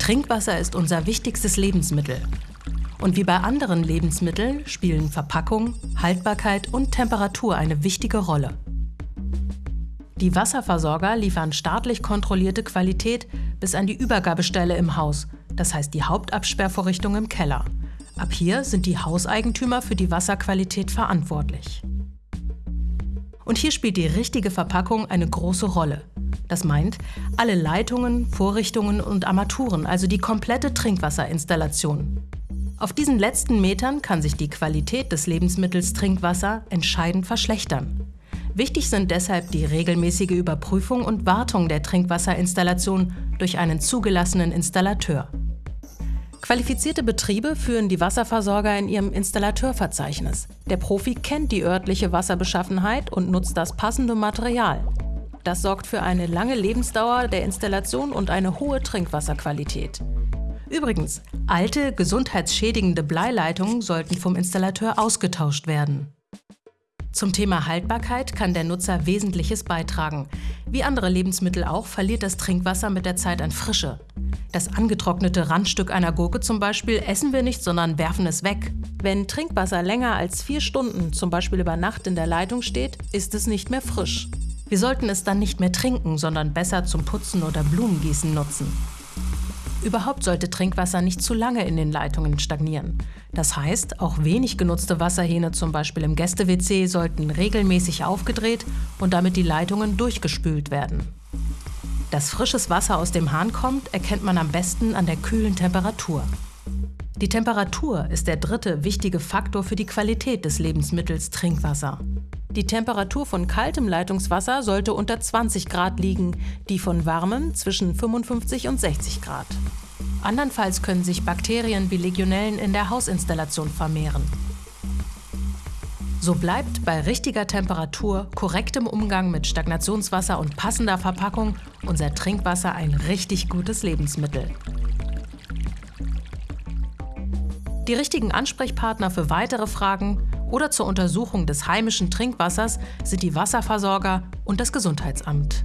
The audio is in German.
Trinkwasser ist unser wichtigstes Lebensmittel. Und wie bei anderen Lebensmitteln spielen Verpackung, Haltbarkeit und Temperatur eine wichtige Rolle. Die Wasserversorger liefern staatlich kontrollierte Qualität bis an die Übergabestelle im Haus, das heißt die Hauptabsperrvorrichtung im Keller. Ab hier sind die Hauseigentümer für die Wasserqualität verantwortlich. Und hier spielt die richtige Verpackung eine große Rolle. Das meint, alle Leitungen, Vorrichtungen und Armaturen, also die komplette Trinkwasserinstallation. Auf diesen letzten Metern kann sich die Qualität des Lebensmittels Trinkwasser entscheidend verschlechtern. Wichtig sind deshalb die regelmäßige Überprüfung und Wartung der Trinkwasserinstallation durch einen zugelassenen Installateur. Qualifizierte Betriebe führen die Wasserversorger in ihrem Installateurverzeichnis. Der Profi kennt die örtliche Wasserbeschaffenheit und nutzt das passende Material. Das sorgt für eine lange Lebensdauer der Installation und eine hohe Trinkwasserqualität. Übrigens, alte, gesundheitsschädigende Bleileitungen sollten vom Installateur ausgetauscht werden. Zum Thema Haltbarkeit kann der Nutzer Wesentliches beitragen. Wie andere Lebensmittel auch verliert das Trinkwasser mit der Zeit an Frische. Das angetrocknete Randstück einer Gurke zum Beispiel essen wir nicht, sondern werfen es weg. Wenn Trinkwasser länger als vier Stunden, zum Beispiel über Nacht in der Leitung steht, ist es nicht mehr frisch. Wir sollten es dann nicht mehr trinken, sondern besser zum Putzen oder Blumengießen nutzen. Überhaupt sollte Trinkwasser nicht zu lange in den Leitungen stagnieren. Das heißt, auch wenig genutzte Wasserhähne, zum Beispiel im Gäste-WC, sollten regelmäßig aufgedreht und damit die Leitungen durchgespült werden. Dass frisches Wasser aus dem Hahn kommt, erkennt man am besten an der kühlen Temperatur. Die Temperatur ist der dritte wichtige Faktor für die Qualität des Lebensmittels Trinkwasser. Die Temperatur von kaltem Leitungswasser sollte unter 20 Grad liegen, die von warmem zwischen 55 und 60 Grad. Andernfalls können sich Bakterien wie Legionellen in der Hausinstallation vermehren. So bleibt bei richtiger Temperatur, korrektem Umgang mit Stagnationswasser und passender Verpackung unser Trinkwasser ein richtig gutes Lebensmittel. Die richtigen Ansprechpartner für weitere Fragen oder zur Untersuchung des heimischen Trinkwassers sind die Wasserversorger und das Gesundheitsamt.